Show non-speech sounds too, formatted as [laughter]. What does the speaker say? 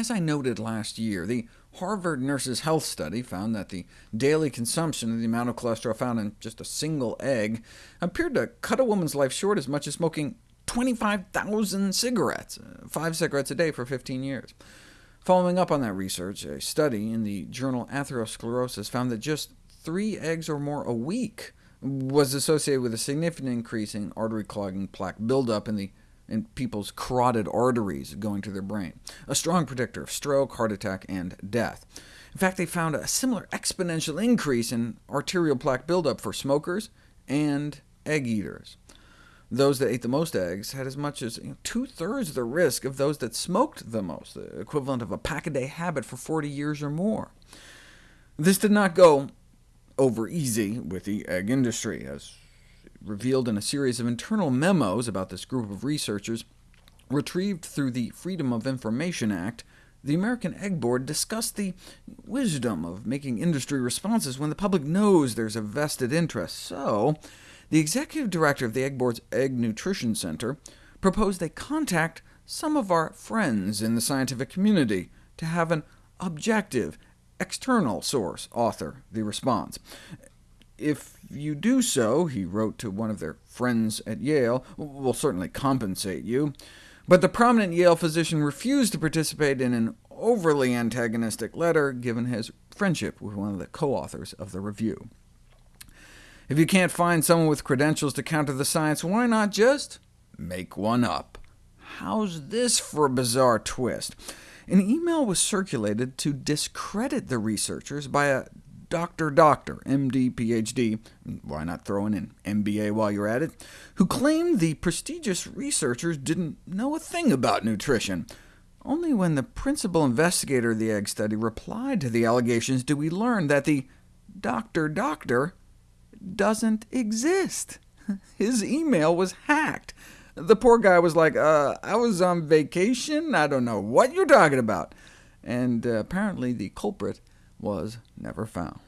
As I noted last year, the Harvard Nurses' Health Study found that the daily consumption of the amount of cholesterol found in just a single egg appeared to cut a woman's life short as much as smoking 25,000 cigarettes, uh, five cigarettes a day for 15 years. Following up on that research, a study in the journal Atherosclerosis found that just three eggs or more a week was associated with a significant increase in artery clogging plaque buildup in, the, in people's carotid arteries going to their brain, a strong predictor of stroke, heart attack, and death. In fact, they found a similar exponential increase in arterial plaque buildup for smokers and egg eaters. Those that ate the most eggs had as much as you know, two-thirds the risk of those that smoked the most, the equivalent of a pack-a-day habit for 40 years or more. This did not go over easy with the egg industry, as revealed in a series of internal memos about this group of researchers. Retrieved through the Freedom of Information Act, the American Egg Board discussed the wisdom of making industry responses when the public knows there's a vested interest. So, the executive director of the Egg Board's Egg Nutrition Center proposed they contact some of our friends in the scientific community to have an objective, external source author the response. If you do so, he wrote to one of their friends at Yale, we'll certainly compensate you. But the prominent Yale physician refused to participate in an overly antagonistic letter, given his friendship with one of the co-authors of the review. If you can't find someone with credentials to counter the science, why not just make one up? How's this for a bizarre twist? An email was circulated to discredit the researchers by a Dr. Doctor, MD, PhD, why not throw in an MBA while you're at it, who claimed the prestigious researchers didn't know a thing about nutrition. Only when the principal investigator of the egg study replied to the allegations did we learn that the Dr. Doctor doesn't exist. [laughs] His email was hacked. The poor guy was like, uh, I was on vacation, I don't know what you're talking about. And uh, apparently the culprit was never found.